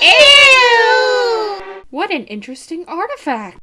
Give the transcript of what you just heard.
Ew! What an interesting artifact!